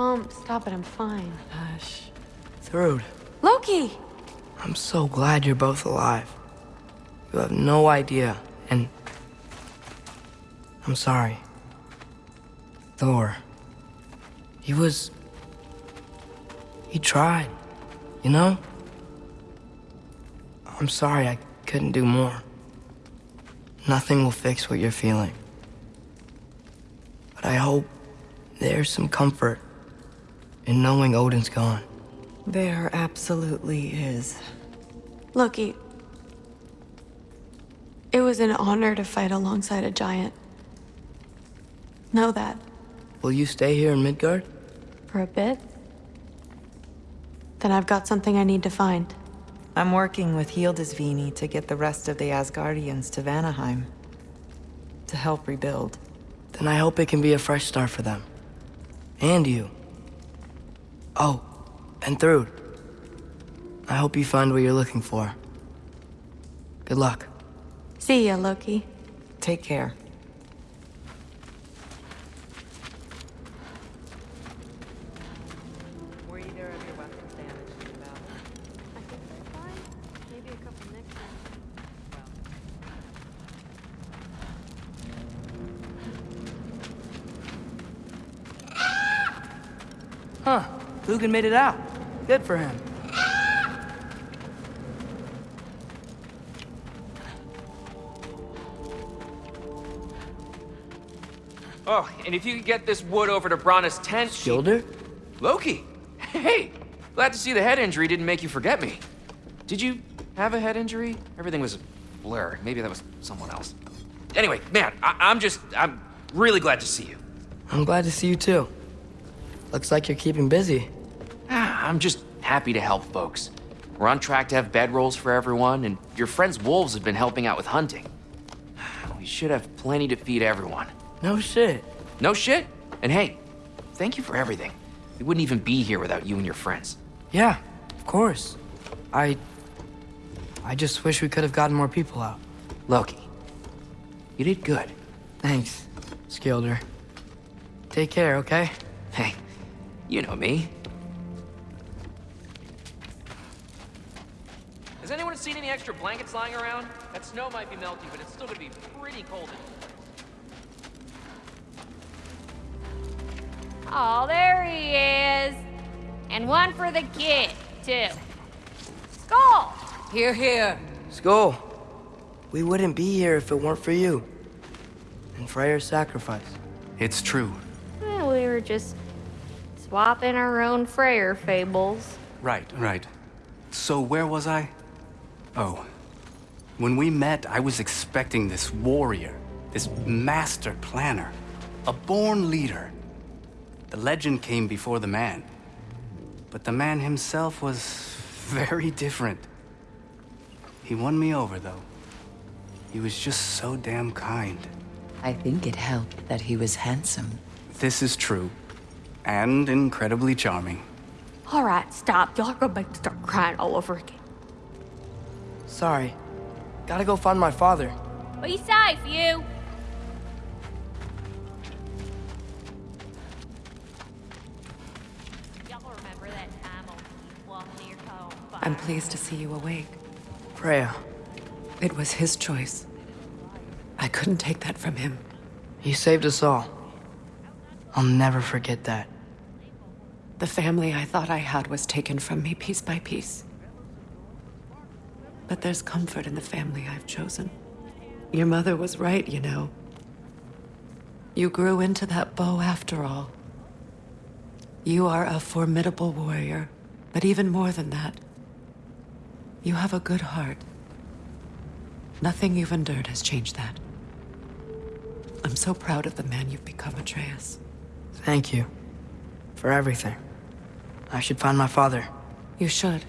Mom, stop it. I'm fine. Hush. Thrud, Loki! I'm so glad you're both alive. You have no idea, and... I'm sorry. Thor. He was... He tried, you know? I'm sorry I couldn't do more. Nothing will fix what you're feeling. But I hope there's some comfort in knowing Odin's gone. There absolutely is. Loki. It was an honor to fight alongside a giant. Know that. Will you stay here in Midgard? For a bit? Then I've got something I need to find. I'm working with Hildisvini to get the rest of the Asgardians to Vanaheim. To help rebuild. Then I hope it can be a fresh start for them. And you. Oh, and Thrud. I hope you find what you're looking for. Good luck. See ya, Loki. Take care. Dugan made it out. Good for him. Oh, and if you could get this wood over to Brana's tent... she- Loki! Hey! Glad to see the head injury didn't make you forget me. Did you have a head injury? Everything was a blur. Maybe that was someone else. Anyway, man, I I'm just... I'm really glad to see you. I'm glad to see you too. Looks like you're keeping busy. Ah, I'm just happy to help folks. We're on track to have bedrolls for everyone, and your friend's wolves have been helping out with hunting. We should have plenty to feed everyone. No shit. No shit? And hey, thank you for everything. We wouldn't even be here without you and your friends. Yeah, of course. I... I just wish we could have gotten more people out. Loki, you did good. Thanks, Skilder. Take care, okay? Hey, you know me. Any extra blankets lying around? That snow might be melting, but it's still gonna be pretty cold. Oh, there he is. And one for the kid, too. Skull! Here, here. Skull, we wouldn't be here if it weren't for you. And Freyr's sacrifice. It's true. We were just swapping our own Freyr fables. Right, right. So where was I? Oh. When we met, I was expecting this warrior, this master planner, a born leader. The legend came before the man. But the man himself was very different. He won me over, though. He was just so damn kind. I think it helped that he was handsome. This is true. And incredibly charming. All right, stop. Y'all are gonna start crying all over again. Sorry. Gotta go find my father. Be safe, you. Y'all remember that time on walking near home? I'm pleased to see you awake. Freya, It was his choice. I couldn't take that from him. he saved us all. I'll never forget that. The family I thought I had was taken from me piece by piece. But there's comfort in the family I've chosen. Your mother was right, you know. You grew into that bow after all. You are a formidable warrior, but even more than that, you have a good heart. Nothing you've endured has changed that. I'm so proud of the man you've become, Atreus. Thank you. For everything. I should find my father. You should.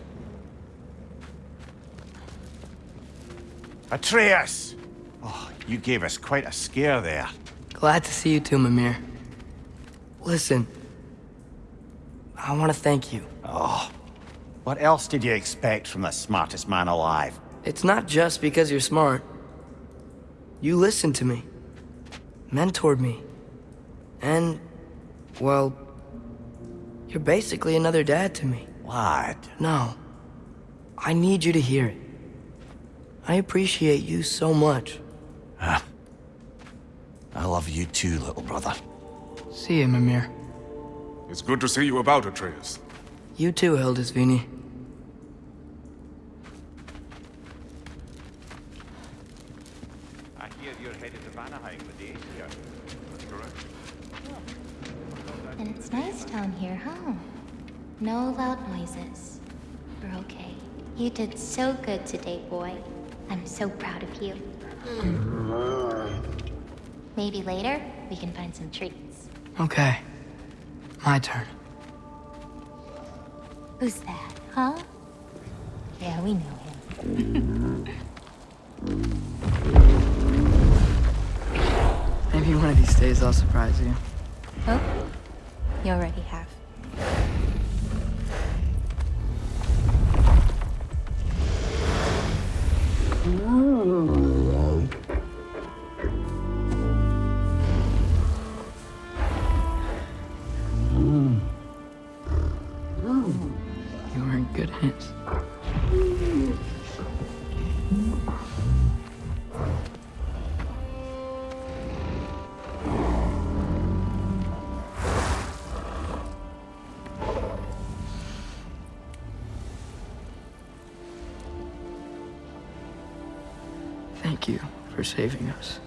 Atreus! Oh, you gave us quite a scare there. Glad to see you too, Mimir. Listen. I want to thank you. Oh, what else did you expect from the smartest man alive? It's not just because you're smart. You listened to me. Mentored me. And, well, You're basically another dad to me. What? No. I need you to hear it. I appreciate you so much. Ah. I love you too, little brother. See you, Mimir. It's good to see you about, Atreus. You too, Hildisvini. I hear you're headed to Vanaheim with the Aesir. That's correct. And it's nice down here, huh? No loud noises. We're okay. You did so good today, boy. So proud of you. Hmm. Maybe later, we can find some treats. Okay. My turn. Who's that, huh? Yeah, we know him. Maybe one of these days I'll surprise you. Oh, you already have. Thank you for saving us.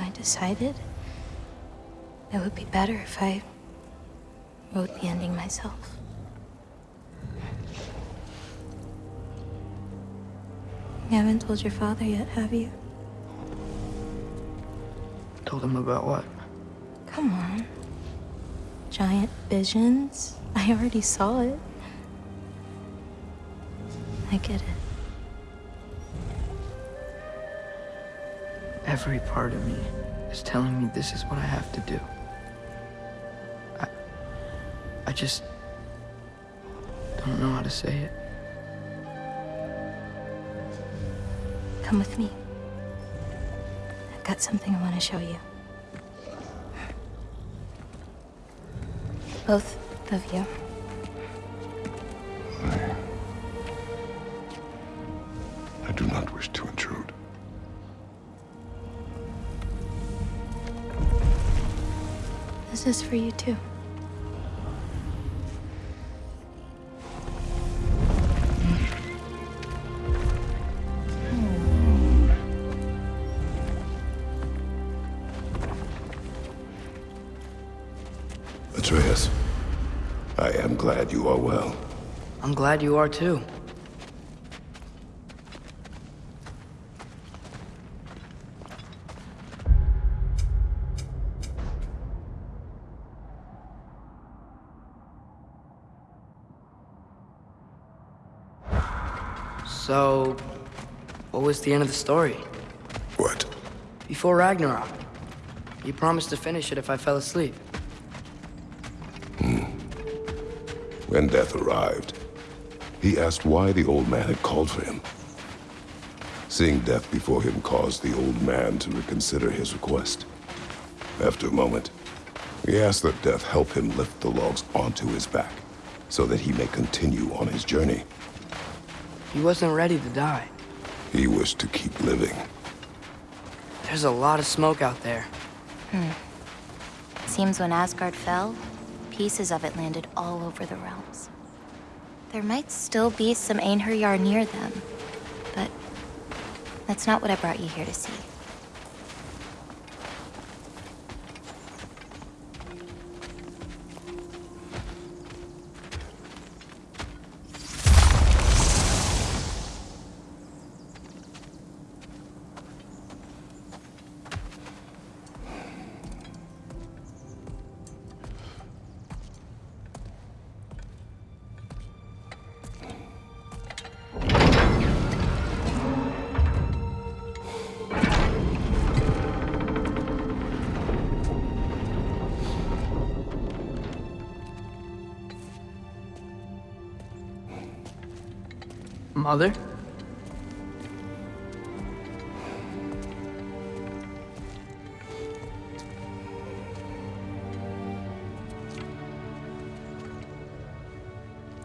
I decided it would be better if I wrote the ending myself. You haven't told your father yet, have you? Told him about what? Come on. Giant visions? I already saw it. I get it. Every part of me is telling me this is what I have to do. I, I just don't know how to say it. Come with me. I've got something I want to show you. Both of you. This is for you too. Atreus, I am glad you are well. I'm glad you are too. So, what was the end of the story? What? Before Ragnarok, you promised to finish it if I fell asleep. Hmm. When death arrived, he asked why the old man had called for him. Seeing death before him caused the old man to reconsider his request. After a moment, he asked that death help him lift the logs onto his back, so that he may continue on his journey. He wasn't ready to die. He was to keep living. There's a lot of smoke out there. Hmm. Seems when Asgard fell, pieces of it landed all over the realms. There might still be some Einherjar near them, but that's not what I brought you here to see. Mother?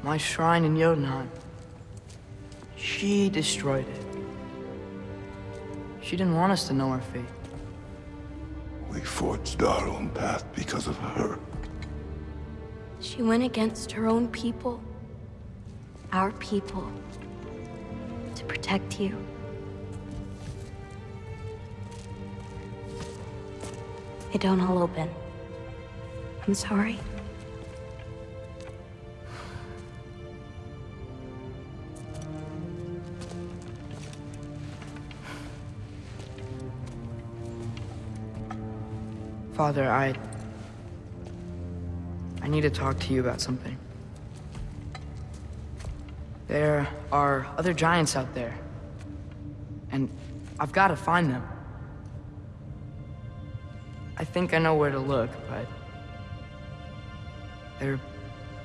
My shrine in Jotunheim. She destroyed it. She didn't want us to know our fate. We forged our own path because of her. She went against her own people. Our people. Protect you. They don't all open. I'm sorry. Father, I... I need to talk to you about something. There are other giants out there. And I've got to find them. I think I know where to look, but... They're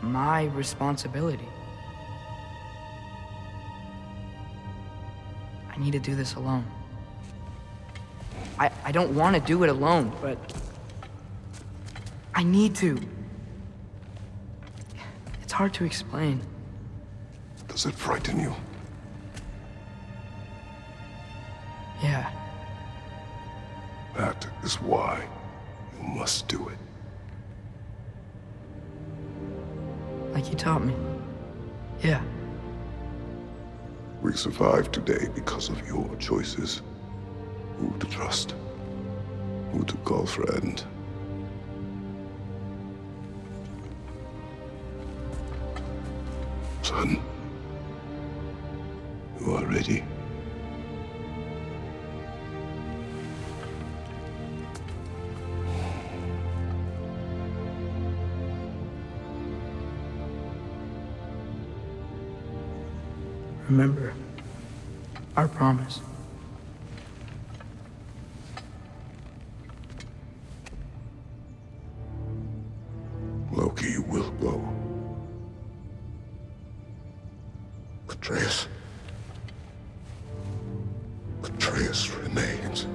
my responsibility. I need to do this alone. I, I don't want to do it alone, but... I need to. It's hard to explain. Does it frighten you? Yeah. That is why you must do it. Like you taught me. Yeah. We survived today because of your choices. Who to trust. Who to call friend. Son. You are ready. Remember our promise. Remains.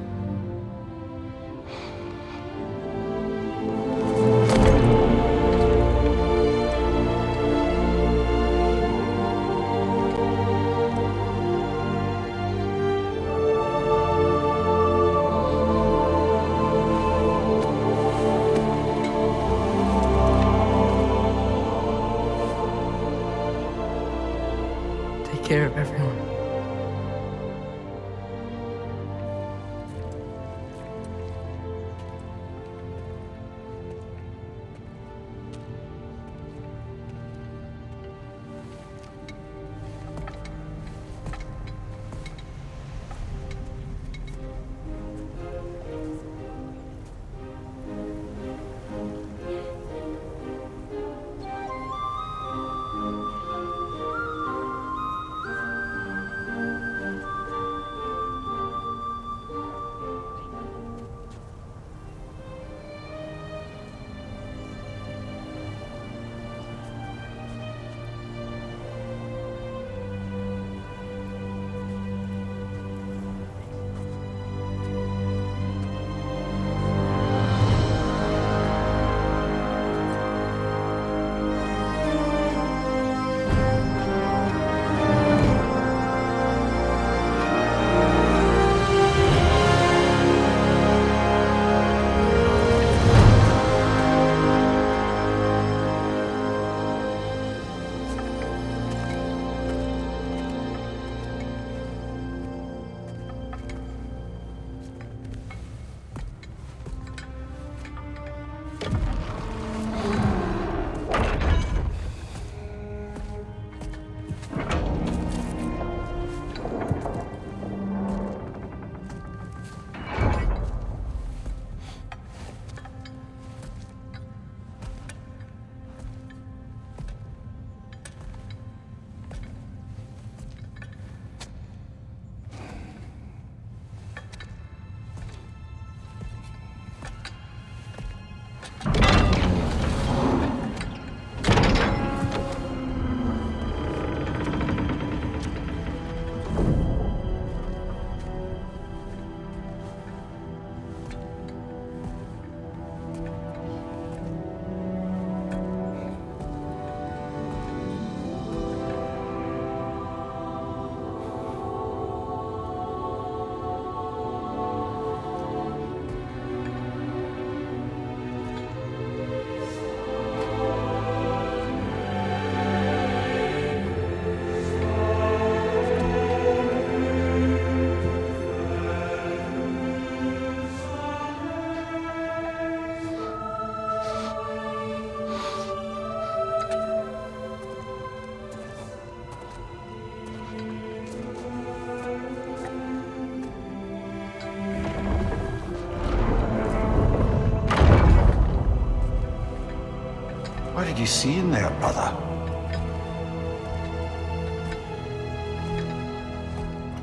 What did you see in there, brother?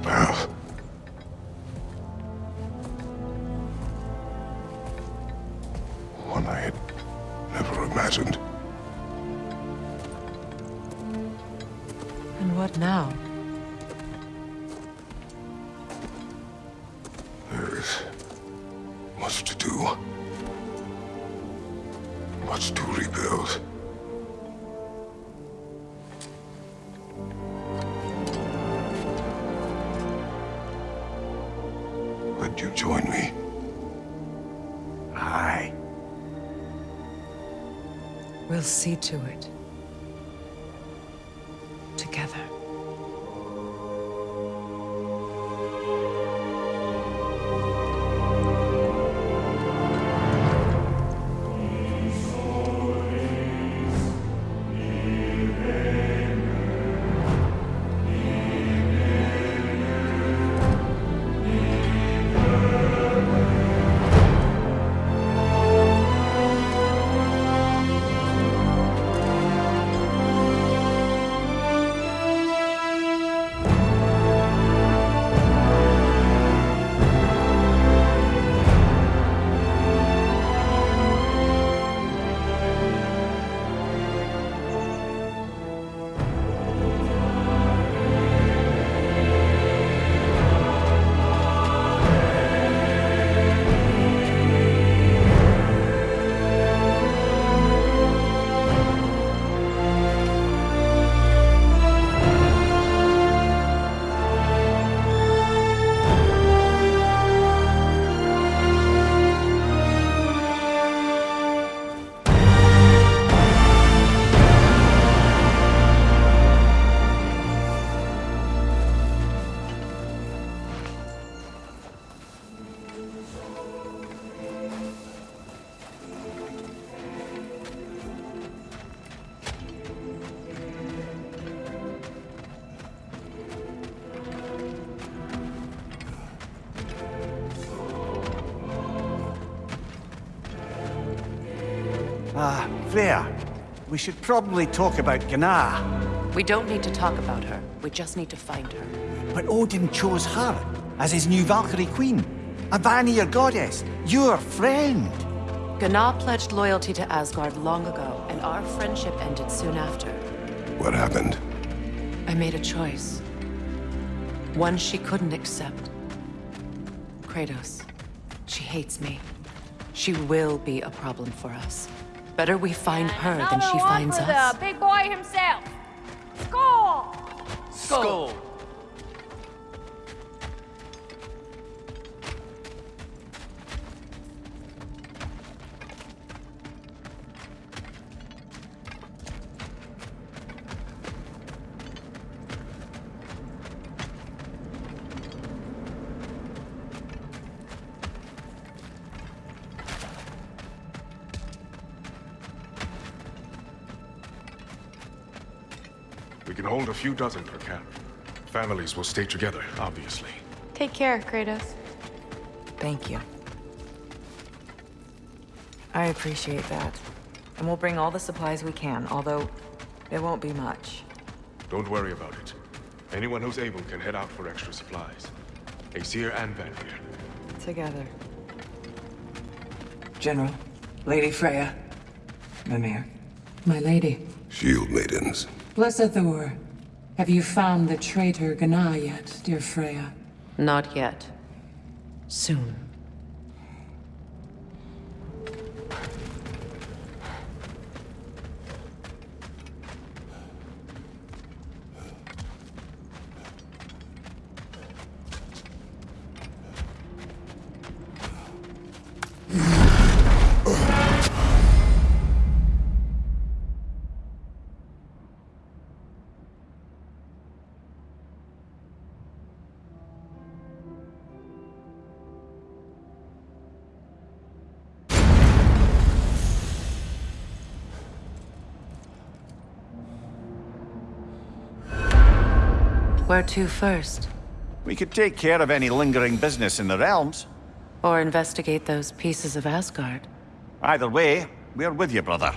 Well, Would you join me? Aye. We'll see to it. Together. We should probably talk about Gná. We don't need to talk about her. We just need to find her. But Odin chose her as his new Valkyrie queen. A Vanir goddess. Your friend. Gná pledged loyalty to Asgard long ago, and our friendship ended soon after. What happened? I made a choice. One she couldn't accept. Kratos. She hates me. She will be a problem for us. Better we find her than Another she one finds for us. the big boy himself. Skull! Skull. Can hold a few dozen per camp. Families will stay together, obviously. Take care, Kratos. Thank you. I appreciate that. And we'll bring all the supplies we can, although there won't be much. Don't worry about it. Anyone who's able can head out for extra supplies. Aesir and Vanir. Together. General, Lady Freya, Mimir. My lady, Shield maidens. Blessed Thor, have you found the traitor Gná yet, dear Freya? Not yet. Soon. Where to first? We could take care of any lingering business in the realms. Or investigate those pieces of Asgard. Either way, we're with you, brother.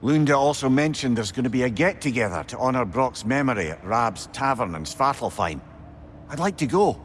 Lunda also mentioned there's going to be a get-together to honour Brok's memory at Rab's Tavern in Svartalfheim. I'd like to go.